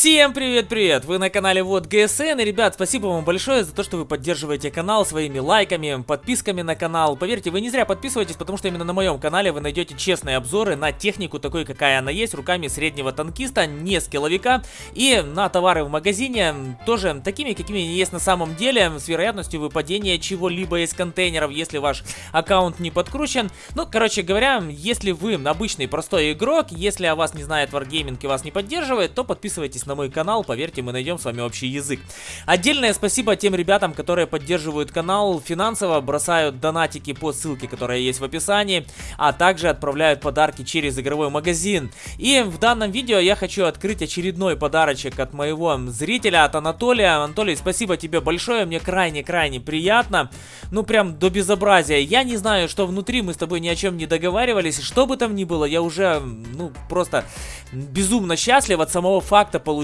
Всем привет-привет! Вы на канале Вот ГСН, и, ребят, спасибо вам большое за то, что вы поддерживаете канал своими лайками, подписками на канал. Поверьте, вы не зря подписываетесь, потому что именно на моем канале вы найдете честные обзоры на технику, такой, какая она есть, руками среднего танкиста, не скилловика, и на товары в магазине, тоже такими, какими они есть на самом деле, с вероятностью выпадения чего-либо из контейнеров, если ваш аккаунт не подкручен. Ну, короче говоря, если вы обычный простой игрок, если о вас не знает Wargaming и вас не поддерживает, то подписывайтесь на мой канал, поверьте, мы найдем с вами общий язык. Отдельное спасибо тем ребятам, которые поддерживают канал финансово, бросают донатики по ссылке, которая есть в описании, а также отправляют подарки через игровой магазин. И в данном видео я хочу открыть очередной подарочек от моего зрителя, от Анатолия. Анатолий, спасибо тебе большое, мне крайне-крайне приятно. Ну, прям до безобразия. Я не знаю, что внутри, мы с тобой ни о чем не договаривались. Что бы там ни было, я уже, ну, просто безумно счастлив от самого факта получения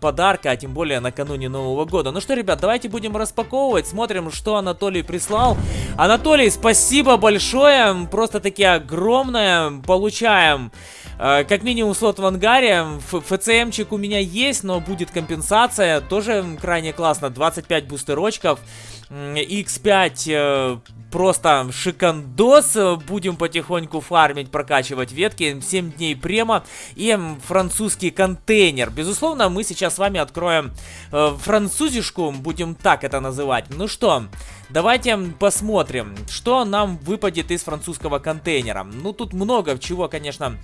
подарка, а тем более накануне Нового года. Ну что, ребят, давайте будем распаковывать, смотрим, что Анатолий прислал. Анатолий, спасибо большое, просто таки огромное, получаем... Э, как минимум слот в ангаре, ФЦМчик у меня есть, но будет компенсация, тоже крайне классно, 25 бустерочков, X5 просто шикандос. Будем потихоньку фармить, прокачивать ветки. 7 дней према и французский контейнер. Безусловно, мы сейчас с вами откроем э, французишку, будем так это называть. Ну что, давайте посмотрим, что нам выпадет из французского контейнера. Ну, тут много чего, конечно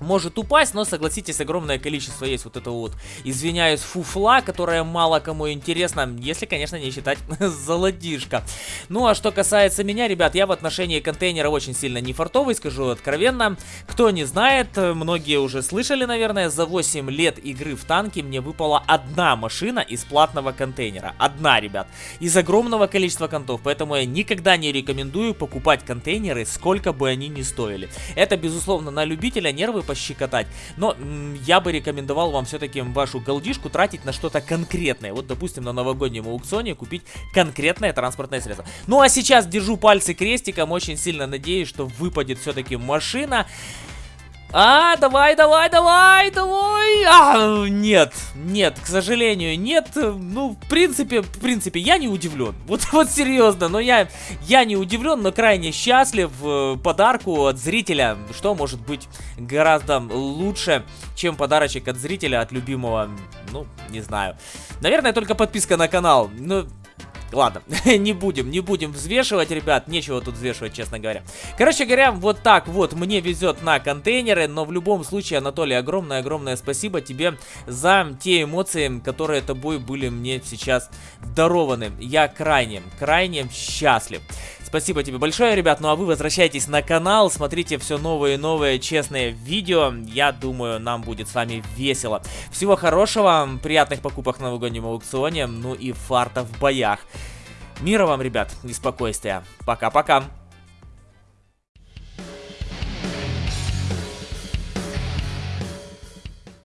может упасть, но согласитесь, огромное количество есть вот этого вот, извиняюсь, фуфла, которая мало кому интересна, если, конечно, не считать золотишко. Ну, а что касается меня, ребят, я в отношении контейнера очень сильно не фартовый, скажу откровенно. Кто не знает, многие уже слышали, наверное, за 8 лет игры в танки мне выпала одна машина из платного контейнера. Одна, ребят. Из огромного количества контов, поэтому я никогда не рекомендую покупать контейнеры, сколько бы они ни стоили. Это, безусловно, на любителя нервы пощекотать. Но я бы рекомендовал вам все-таки вашу голдишку тратить на что-то конкретное. Вот, допустим, на новогоднем аукционе купить конкретное транспортное средство. Ну, а сейчас держу пальцы крестиком. Очень сильно надеюсь, что выпадет все-таки машина. А, давай, давай, давай, давай. А, нет, нет, к сожалению, нет. Ну, в принципе, в принципе, я не удивлен. Вот, вот серьезно, но я, я не удивлен, но крайне счастлив э, подарку от зрителя. Что может быть гораздо лучше, чем подарочек от зрителя, от любимого, ну, не знаю. Наверное, только подписка на канал. Ну, Ладно, не будем, не будем взвешивать, ребят. Нечего тут взвешивать, честно говоря. Короче говоря, вот так вот мне везет на контейнеры. Но в любом случае, Анатолий, огромное-огромное спасибо тебе за те эмоции, которые тобой были мне сейчас дарованы. Я крайне, крайне счастлив. Спасибо тебе большое, ребят. Ну а вы возвращайтесь на канал, смотрите все новые и новые честные видео. Я думаю, нам будет с вами весело. Всего хорошего, приятных покупок на новогоднем аукционе, ну и фарта в боях. Мира вам, ребят, и спокойствия. Пока-пока.